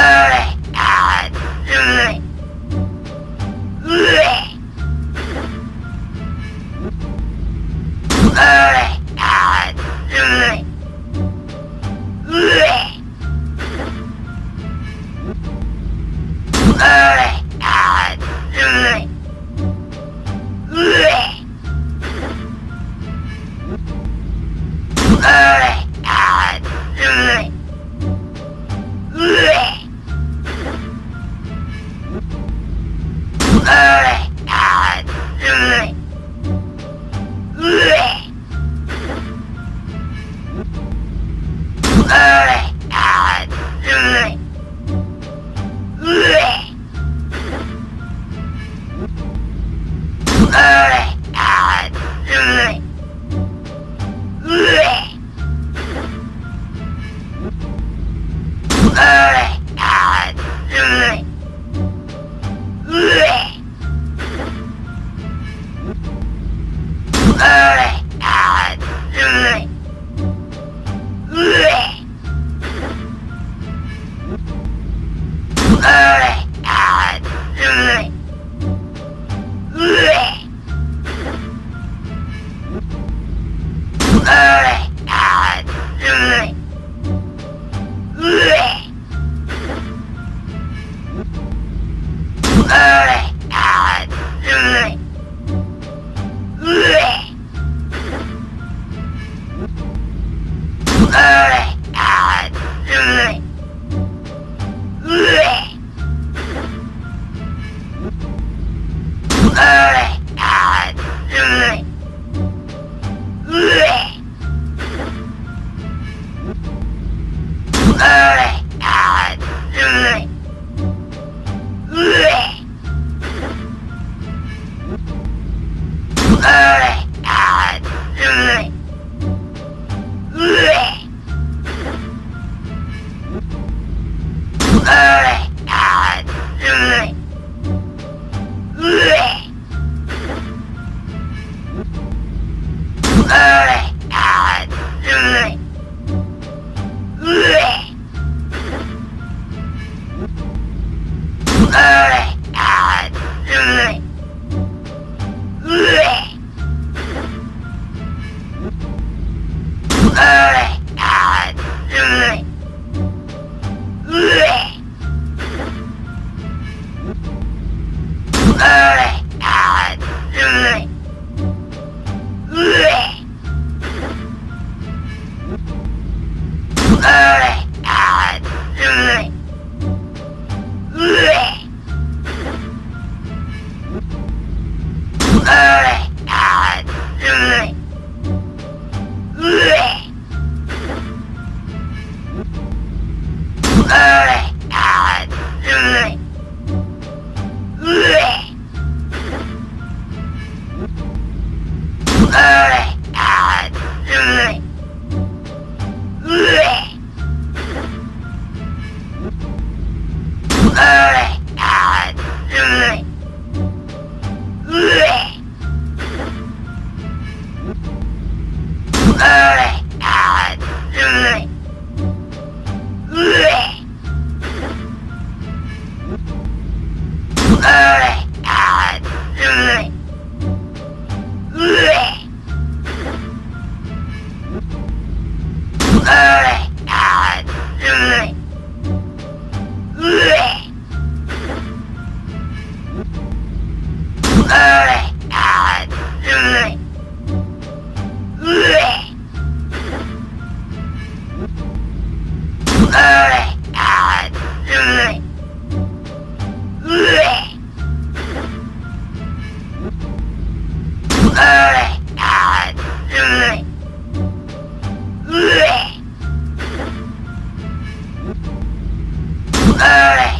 Ah! Ugh. Uh. Ugh! Uh, Ugh! Alright.